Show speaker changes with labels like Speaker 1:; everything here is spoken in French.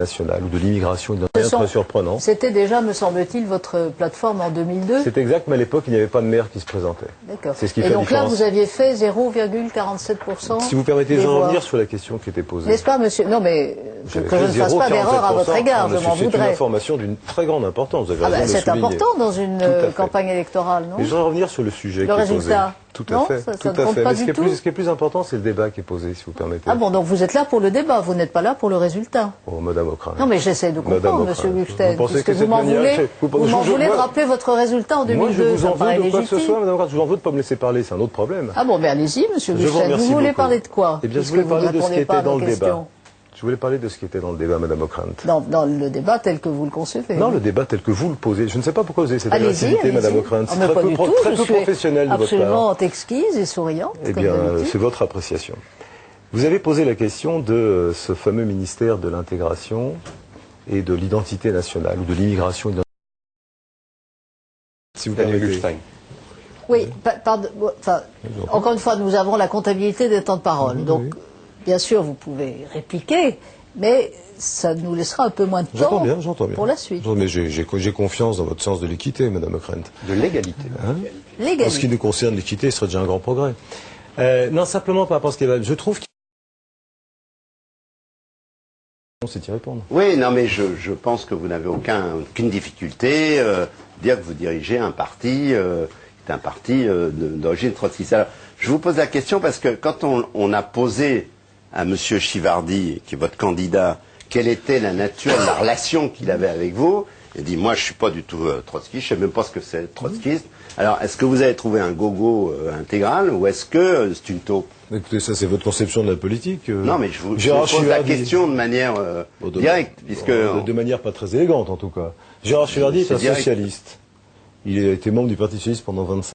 Speaker 1: nationale ou de l'immigration, il rien de très surprenant.
Speaker 2: C'était déjà, me semble-t-il, votre plateforme en 2002.
Speaker 1: C'est exact, mais à l'époque, il n'y avait pas de maire qui se présentait.
Speaker 2: D'accord.
Speaker 1: C'est ce qui
Speaker 2: Et
Speaker 1: fait
Speaker 2: donc là, vous aviez fait 0,47%.
Speaker 1: Si vous permettez, je revenir sur la question qui était posée.
Speaker 2: N'est-ce pas, monsieur? Non, mais que, je ne fasse pas
Speaker 1: 0,47%.
Speaker 2: d'erreur à votre égard, je
Speaker 1: Non,
Speaker 2: m'en
Speaker 1: C'est une
Speaker 2: voudrais.
Speaker 1: information d'une très grande importance. Vous avez
Speaker 2: Ah ben,
Speaker 1: le
Speaker 2: c'est important dans une euh, campagne électorale, non?
Speaker 1: Mais je voudrais revenir sur le sujet
Speaker 2: Le
Speaker 1: qui est
Speaker 2: résultat
Speaker 1: posé. Tout à
Speaker 2: Non,
Speaker 1: fait.
Speaker 2: ça-
Speaker 1: tout
Speaker 2: ne
Speaker 1: à fait. Mais ce, qui est plus, ce qui est plus important, c'est le débat qui est posé, si vous permettez.
Speaker 2: Ah bon, donc vous êtes là pour le débat, vous n'êtes pas là pour le résultat.
Speaker 1: Oh, Madame Ocrin.
Speaker 2: Non, mais j'essaie de comprendre, monsieur
Speaker 1: vous pensez
Speaker 2: puisque
Speaker 1: que
Speaker 2: vous m'en voulez,
Speaker 1: vous-
Speaker 2: vous voulez
Speaker 1: moi-
Speaker 2: rappeler votre résultat en 2002,
Speaker 1: Moi, je vous en veux de quoi que ce soit, Madame Ocrin. Je vous en veux de pas me laisser parler, c'est un autre problème.
Speaker 2: Ah bon, mais allez-y, monsieur
Speaker 1: Je vous
Speaker 2: vous voulez
Speaker 1: beaucoup.
Speaker 2: parler de quoi?
Speaker 1: Eh bien, je
Speaker 2: puisque
Speaker 1: voulais
Speaker 2: vous
Speaker 1: parler de ce qui
Speaker 2: pas à
Speaker 1: était dans le débat. Je voulais parler de ce qui était dans le débat, Madame Ockrent.
Speaker 2: dans, dans le débat tel que vous le concevez.
Speaker 1: Non, le débat tel que vous le posez. Je ne sais pas pourquoi vous avez cette agressivité. Madame Ockrent.
Speaker 2: Ah,
Speaker 1: C'est très
Speaker 2: pas
Speaker 1: peu,
Speaker 2: du
Speaker 1: pro-
Speaker 2: tout,
Speaker 1: très
Speaker 2: je
Speaker 1: peu
Speaker 2: suis
Speaker 1: professionnel de votre part.
Speaker 2: absolument exquise et souriante,
Speaker 1: Eh bien, euh, c'est votre appréciation. Vous avez posé la question de euh, ce fameux ministère de l'intégration et de l'identité nationale ou de l'immigration. Si vous permettez.
Speaker 2: Oui, pa- pardon, enfin, encore une fois, nous avons la comptabilité des temps de parole. Donc, bien sûr, vous pouvez répliquer, mais ça nous laissera un peu moins de temps
Speaker 1: bien, j'entends bien.
Speaker 2: pour la suite.
Speaker 1: Mais j'ai confiance dans votre sens de l'équité, Madame Ockrent.
Speaker 3: De l'égalité.
Speaker 1: En ce qui nous concerne, l'équité serait déjà un grand progrès. Euh, non, simplement par rapport à ce qu'il y a. Je trouve qu'il c'est y répondre.
Speaker 4: Oui, non, mais je, je pense que vous n'avez aucun, aucune difficulté euh, dire que vous dirigez un parti, euh, qui est un parti euh, d'origine trotskiste. Alors, je vous pose la question parce que quand on, on a posé à Monsieur Chivardi, qui est votre candidat, quelle était la nature de la relation qu'il avait avec vous, il dit moi je suis pas du tout euh, trotskiste, je sais même pas ce que c'est être trotskiste. Alors, est-ce que vous avez trouvé un gogo euh, intégral ou est-ce que euh, c'est une taupe?
Speaker 1: Écoutez, ça c'est votre conception de la politique. euh.
Speaker 4: Non, mais je vous, je vous pose la question de manière euh,
Speaker 1: Bon, de-
Speaker 4: directe, puisque
Speaker 1: de, de manière pas très élégante en tout cas. Gérard Chivardi est
Speaker 4: C'est
Speaker 1: un
Speaker 4: direct.
Speaker 1: socialiste. Il a été membre du Parti socialiste pendant 25